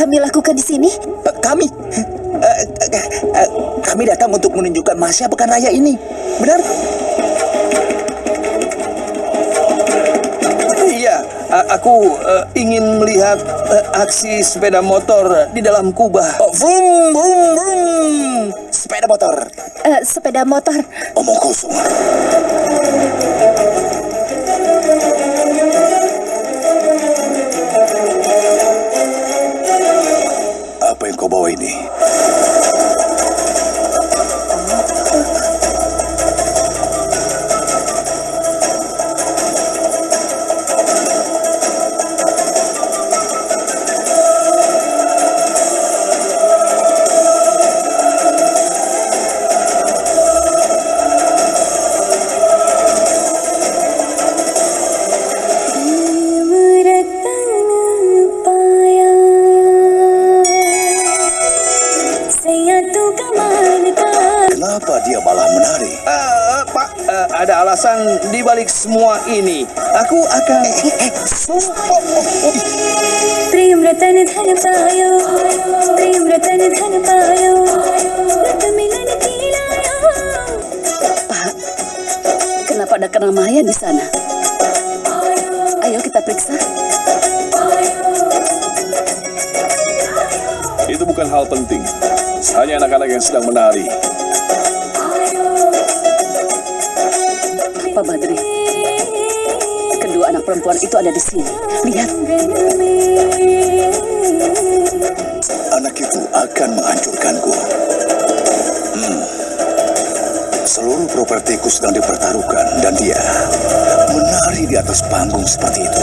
kami lakukan di sini? Eh, Kami, eh, eh, kami datang untuk menunjukkan Masya pekan raya ini. Benar? Iya, aku ingin melihat aksi sepeda motor di dalam kubah. Oh, vroom, vroom, vroom. Sepeda motor. Sepeda motor. Omong kosong. Kenapa dia malah menari? Eh, Pak, eh, ada alasan di balik semua ini. Aku akan... Sumpah. Prem रतन धन पायो प्रेम रतन धन पायो रत मिलन की लायो Pak, kenapa ada keramaian di sana? Ayo kita periksa. Itu bukan hal penting. Hanya anak-anak yang sedang menari. Pak Badri, kedua anak perempuan itu ada di sini. Lihat, Anak itu akan menghancurkanku. Hmm. Seluruh propertiku sedang dipertaruhkan dan dia menari di atas panggung seperti itu.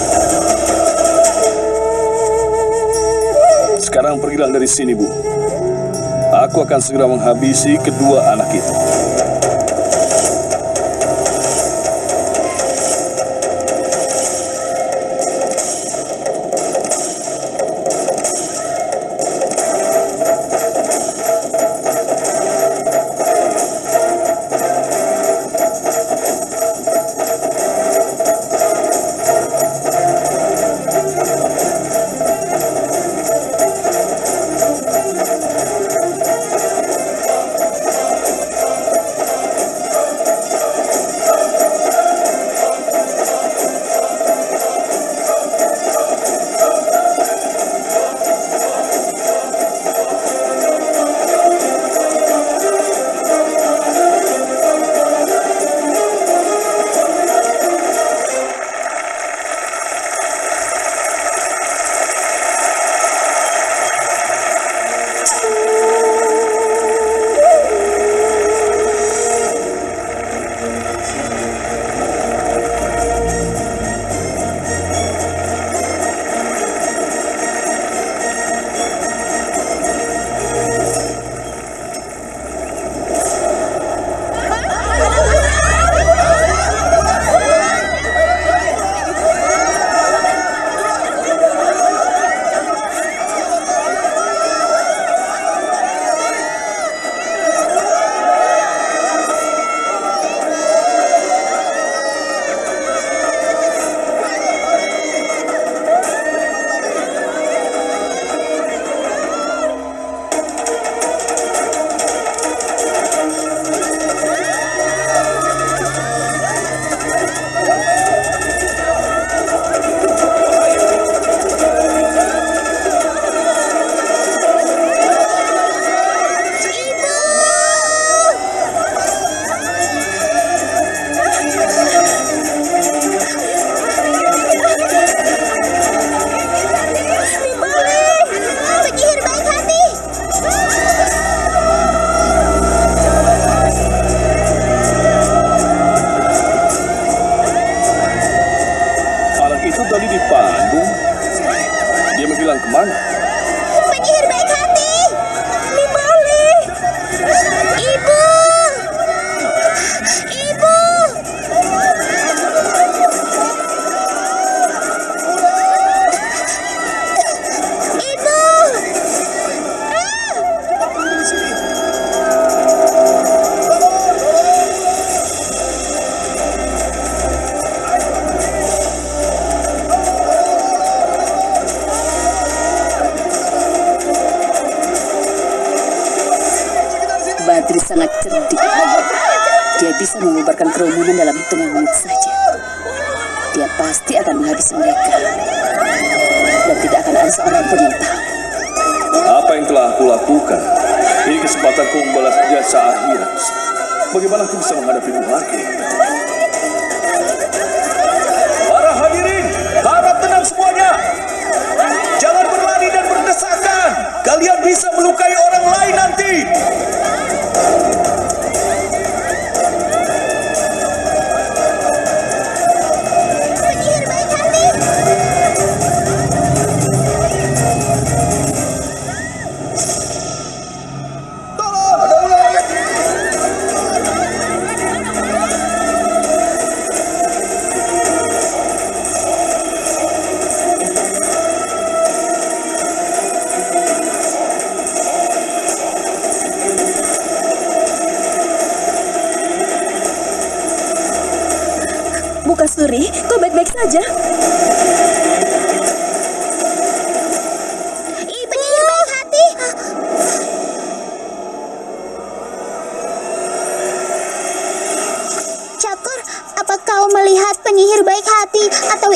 Sekarang pergilah dari sini, Bu. Aku akan segera menghabisi kedua anak itu. Bisa mengubarkan kerumunan dalam hitungan menit saja. Dia pasti akan menghabisi mereka. Dan tidak akan ada seorang pun yang tahu. Apa yang telah aku lakukan? Ini kesempatanku membalas jasa akhirat. Bagaimana aku bisa menghadapimu lagi? Para hadirin, harap tenang semuanya. Jangan berlari dan berdesakan. Kalian bisa melukai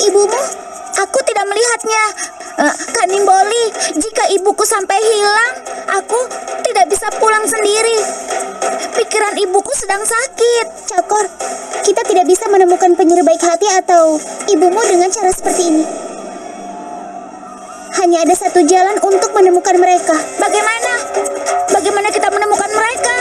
ibumu? Aku tidak melihatnya. Eh, Kak Nimboli, jika ibuku sampai hilang, aku tidak bisa pulang sendiri. Pikiran ibuku sedang sakit. Cakor, kita tidak bisa menemukan penyihir baik hati atau ibumu dengan cara seperti ini. Hanya ada satu jalan untuk menemukan mereka. Bagaimana? Bagaimana kita menemukan mereka?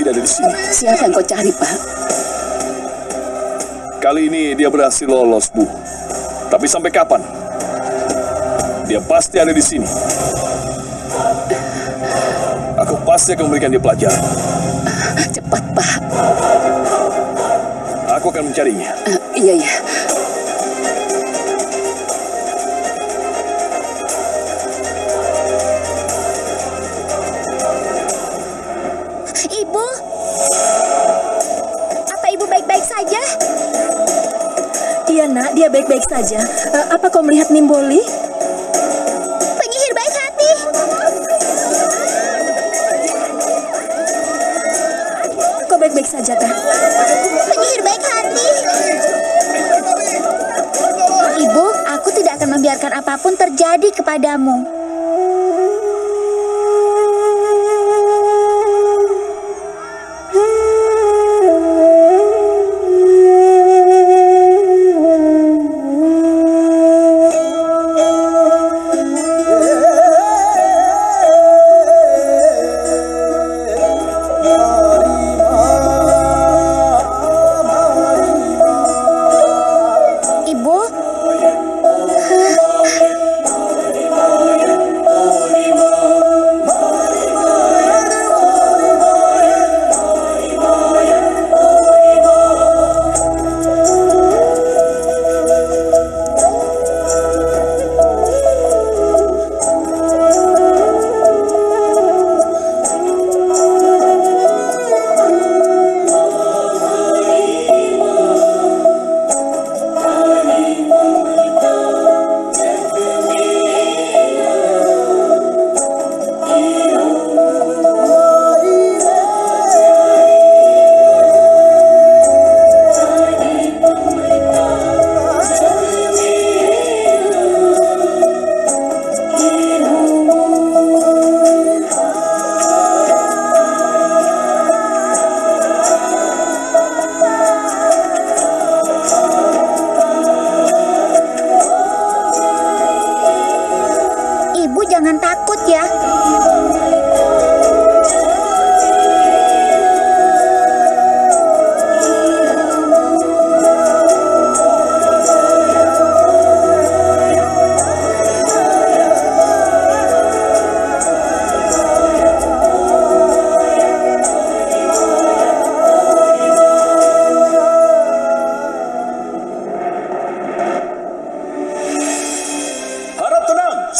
Tidak ada di sini. Siapa yang kau cari, Pak? Kali ini dia berhasil lolos, Bu. Tapi sampai kapan? Dia pasti ada di sini. Aku pasti akan memberikan dia pelajaran. Cepat, Pak. Aku akan mencarinya. Eh, iya, iya. Apa ibu baik-baik saja? Iya nak, dia baik-baik saja. Eh, apa kau melihat Nimboli? Penyihir baik hati! Kau baik-baik saja kan? Penyihir baik hati! Ibu, aku tidak akan membiarkan apa pun terjadi kepadamu.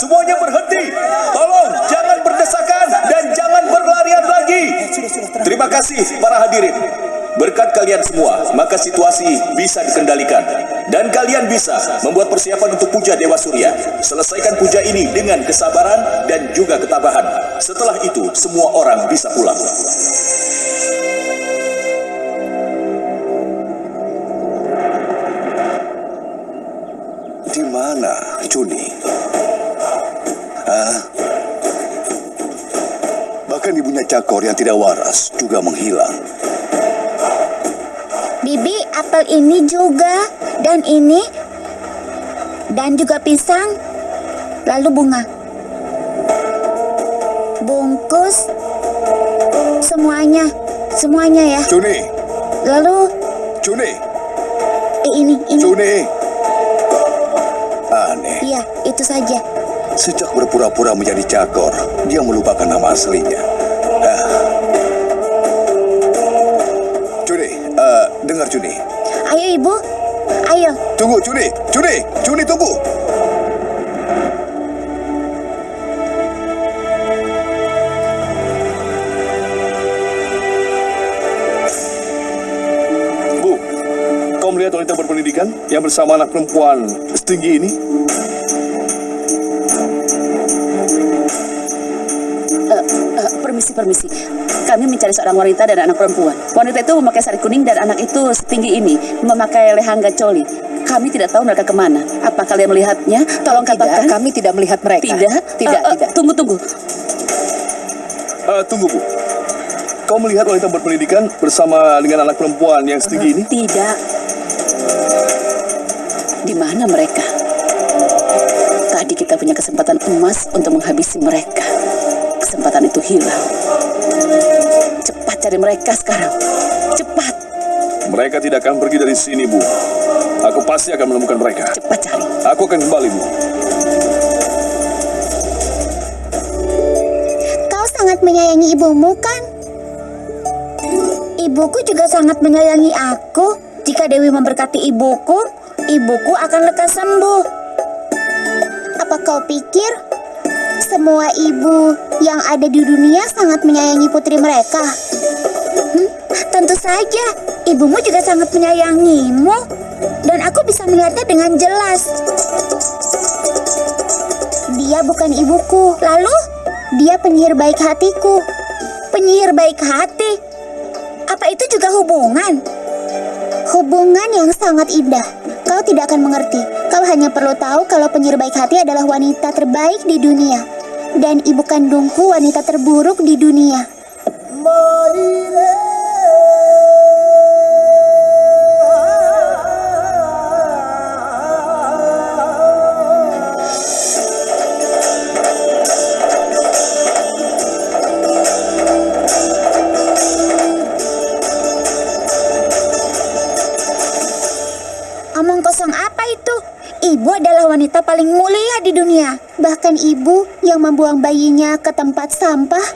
Semuanya berhenti. Tolong jangan berdesakan dan jangan berlarian lagi. Terima kasih para hadirin. Berkat kalian semua, maka situasi bisa dikendalikan. Dan kalian bisa membuat persiapan untuk puja Dewa Surya. Selesaikan puja ini dengan kesabaran dan juga ketabahan. Setelah itu, semua orang bisa pulang. Cakor yang tidak waras juga menghilang. Bibi, apel ini juga. Dan ini. Dan juga pisang. Lalu bunga. Bungkus. Semuanya. Semuanya ya. Juni, Lalu Juni, eh, ini, ini. Juni. Aneh, Iya, itu saja. sejak berpura-pura menjadi Cakor, dia melupakan nama aslinya. Tunggu, Juni, Juni, Juni tunggu. Bu, kau melihat wanita berpendidikan yang bersama anak perempuan setinggi ini? Eh, eh, permisi, permisi. Kami mencari seorang wanita dan anak perempuan. Wanita itu memakai sari kuning dan anak itu setinggi ini memakai lehangga coli. Kami tidak tahu mereka ke mana. Apa kalian melihatnya? Tolong katakan. Tidak, kami tidak melihat mereka. Tidak? Tidak, Eh, eh, tidak. Tunggu, tunggu. Eh, tunggu, Bu. Kau melihat wanita berpendidikan bersama dengan anak perempuan yang setinggi ini? Tidak. Di mana mereka? Tadi kita punya kesempatan emas untuk menghabisi mereka. Kesempatan itu hilang. Cepat cari mereka sekarang. Cepat, Mereka tidak akan pergi dari sini, Bu. Aku pasti akan menemukan mereka. cepat cari. Aku akan kembali, Bu. Kau sangat menyayangi ibumu kan? Ibuku juga sangat menyayangi aku. Jika Dewi memberkati ibuku, ibuku akan lekas sembuh. Apa kau pikir semua ibu yang ada di dunia sangat menyayangi putri mereka? Hmm, tentu saja, ibumu juga sangat menyayangimu. Dan aku bisa melihatnya dengan jelas. Dia bukan ibuku. Lalu, dia penyihir baik hatiku. Penyihir baik hati. Apa itu juga hubungan? Hubungan yang sangat indah. Kau tidak akan mengerti. Kau hanya perlu tahu kalau penyihir baik hati adalah wanita terbaik di dunia. Dan ibu kandungku wanita terburuk di dunia. Kosong apa itu? Ibu adalah wanita paling mulia di dunia. Bahkan ibu yang membuang bayinya ke tempat sampah.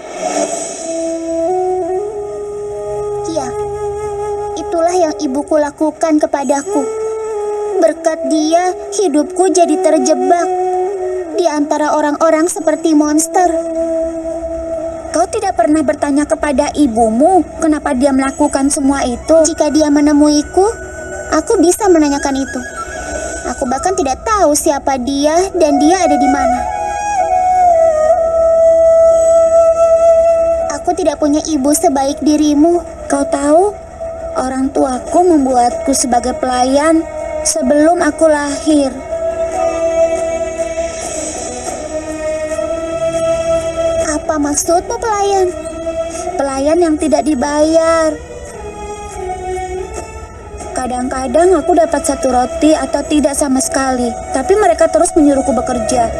Ya, itulah yang ibuku lakukan kepadaku. Berkat dia, hidupku jadi terjebak di antara orang-orang seperti monster. Kau tidak pernah bertanya kepada ibumu kenapa dia melakukan semua itu? Jika dia menemuiku, aku bisa menanyakan itu. Aku bahkan tidak tahu siapa dia dan dia ada di mana. Aku tidak punya ibu sebaik dirimu. Kau tahu, orang tuaku membuatku sebagai pelayan sebelum aku lahir. Apa maksudmu pelayan? Pelayan yang tidak dibayar. Kadang-kadang aku dapat satu roti atau tidak sama sekali, tapi mereka terus menyuruhku bekerja.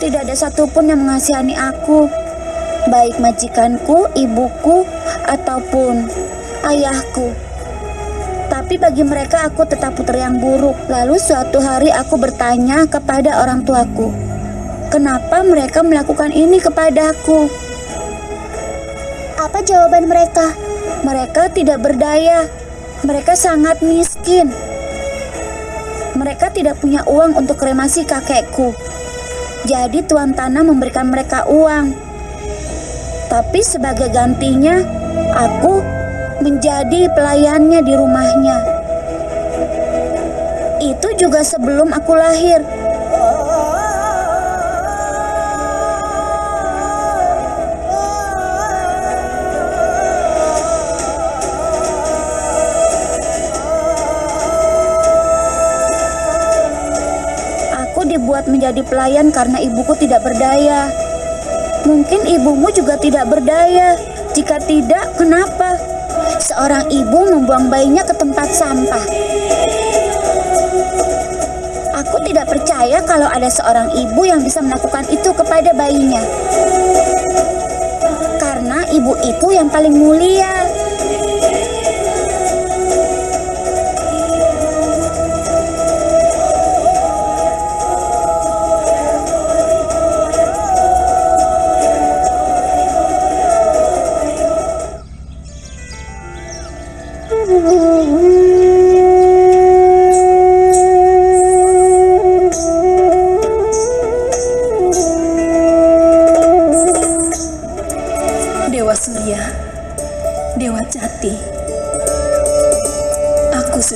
Tidak ada satupun yang mengasihani aku, baik majikanku, ibuku, ataupun ayahku. Tapi bagi mereka aku tetap putri yang buruk. Lalu suatu hari aku bertanya kepada orang tuaku, kenapa mereka melakukan ini kepadaku? Apa jawaban mereka? Mereka tidak berdaya. Mereka sangat miskin. Mereka tidak punya uang untuk kremasi kakekku. Jadi tuan tanah memberikan mereka uang. Tapi sebagai gantinya, aku menjadi pelayannya di rumahnya. Itu juga sebelum aku lahir. Menjadi pelayan karena ibuku tidak berdaya. Mungkin ibumu juga tidak berdaya. Jika tidak, kenapa? Seorang ibu membuang bayinya ke tempat sampah. Aku tidak percaya kalau ada seorang ibu yang bisa melakukan itu kepada bayinya. Karena ibu itu yang paling mulia.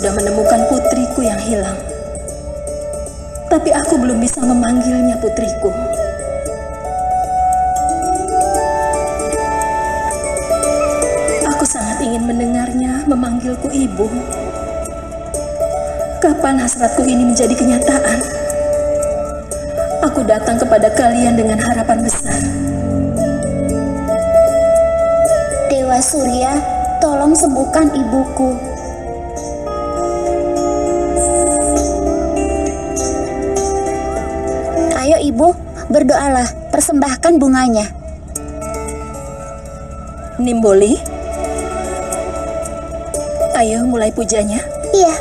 Sudah menemukan putriku yang hilang. Tapi aku belum bisa memanggilnya putriku. Aku sangat ingin mendengarnya memanggilku ibu. Kapan hasratku ini menjadi kenyataan? Aku datang kepada kalian dengan harapan besar. Dewa Surya, tolong sembuhkan ibuku. Ibu, berdoalah, persembahkan bunganya. Nimboli, ayo mulai pujanya. Iya,